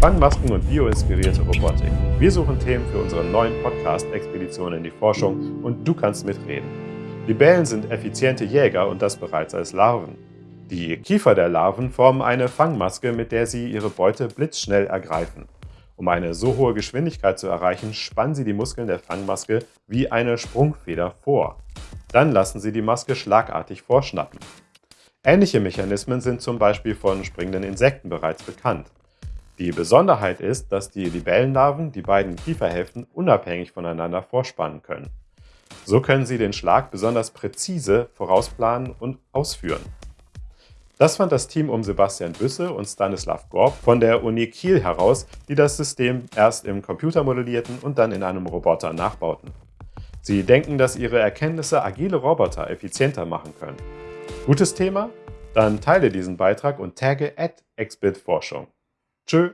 Fangmasken und bioinspirierte Robotik. Wir suchen Themen für unseren neuen Podcast Expedition in die Forschung und du kannst mitreden. Libellen sind effiziente Jäger und das bereits als Larven. Die Kiefer der Larven formen eine Fangmaske, mit der sie ihre Beute blitzschnell ergreifen. Um eine so hohe Geschwindigkeit zu erreichen, spannen sie die Muskeln der Fangmaske wie eine Sprungfeder vor. Dann lassen sie die Maske schlagartig vorschnappen. Ähnliche Mechanismen sind zum Beispiel von springenden Insekten bereits bekannt. Die Besonderheit ist, dass die Libellenlarven die beiden Kieferhälften unabhängig voneinander vorspannen können. So können sie den Schlag besonders präzise vorausplanen und ausführen. Das fand das Team um Sebastian Büsse und Stanislav Gorb von der Uni Kiel heraus, die das System erst im Computer modellierten und dann in einem Roboter nachbauten. Sie denken, dass ihre Erkenntnisse agile Roboter effizienter machen können. Gutes Thema? Dann teile diesen Beitrag und tagge at. Tschö!